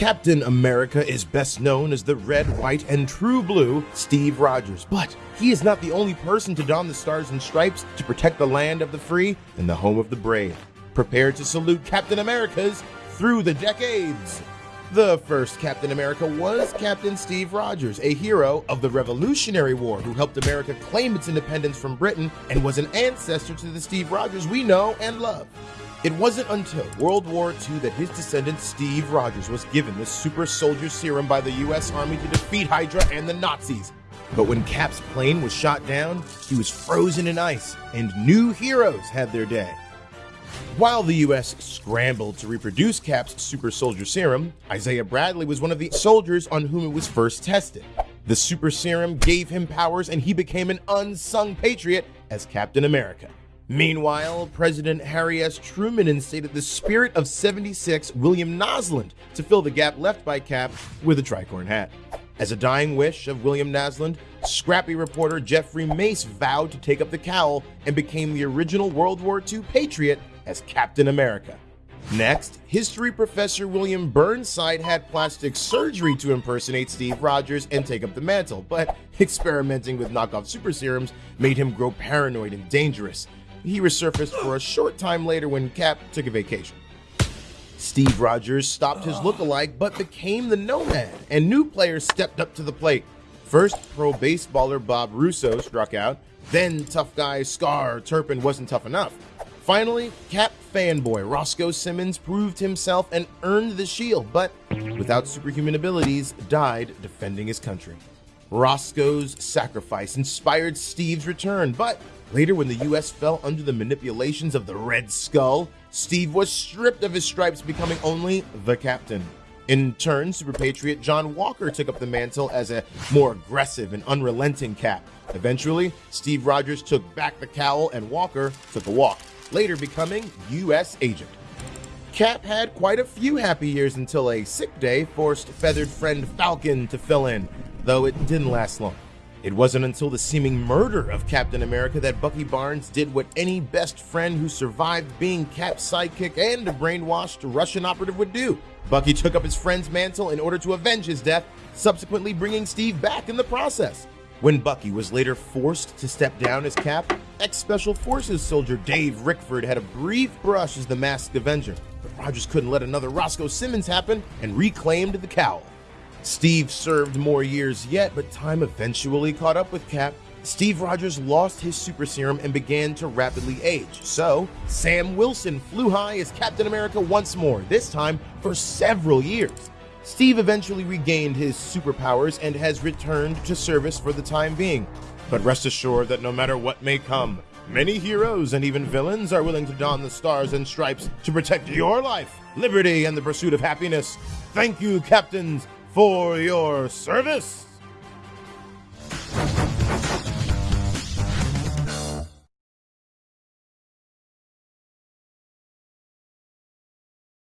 Captain America is best known as the red, white, and true blue Steve Rogers, but he is not the only person to don the stars and stripes to protect the land of the free and the home of the brave. Prepare to salute Captain America's through the decades. The first Captain America was Captain Steve Rogers, a hero of the Revolutionary War who helped America claim its independence from Britain and was an ancestor to the Steve Rogers we know and love. It wasn't until World War II that his descendant Steve Rogers was given the super soldier serum by the US Army to defeat Hydra and the Nazis. But when Cap's plane was shot down, he was frozen in ice, and new heroes had their day. While the US scrambled to reproduce Cap's super soldier serum, Isaiah Bradley was one of the soldiers on whom it was first tested. The super serum gave him powers and he became an unsung patriot as Captain America. Meanwhile, President Harry S. Truman instated the Spirit of 76 William Nasland to fill the gap left by Cap with a tricorn hat. As a dying wish of William Nasland, scrappy reporter Jeffrey Mace vowed to take up the cowl and became the original World War II patriot as Captain America. Next, history professor William Burnside had plastic surgery to impersonate Steve Rogers and take up the mantle, but experimenting with knockoff super serums made him grow paranoid and dangerous. He resurfaced for a short time later when Cap took a vacation. Steve Rogers stopped his look-alike but became the nomad, and new players stepped up to the plate. First, pro baseballer Bob Russo struck out, then tough guy Scar Turpin wasn't tough enough. Finally, Cap fanboy Roscoe Simmons proved himself and earned the shield, but without superhuman abilities, died defending his country. Roscoe's sacrifice inspired Steve's return, but later when the US fell under the manipulations of the Red Skull, Steve was stripped of his stripes, becoming only the captain. In turn, Super Patriot John Walker took up the mantle as a more aggressive and unrelenting Cap. Eventually, Steve Rogers took back the cowl and Walker took a walk later becoming U.S. agent. Cap had quite a few happy years until a sick day forced feathered friend Falcon to fill in, though it didn't last long. It wasn't until the seeming murder of Captain America that Bucky Barnes did what any best friend who survived being Cap's sidekick and a brainwashed Russian operative would do. Bucky took up his friend's mantle in order to avenge his death, subsequently bringing Steve back in the process. When Bucky was later forced to step down as Cap, ex-Special Forces soldier Dave Rickford had a brief brush as the Masked Avenger, but Rogers couldn't let another Roscoe Simmons happen and reclaimed the cowl. Steve served more years yet, but time eventually caught up with Cap. Steve Rogers lost his super serum and began to rapidly age. So, Sam Wilson flew high as Captain America once more, this time for several years. Steve eventually regained his superpowers and has returned to service for the time being. But rest assured that no matter what may come, many heroes and even villains are willing to don the stars and stripes to protect your life, liberty, and the pursuit of happiness. Thank you, captains, for your service.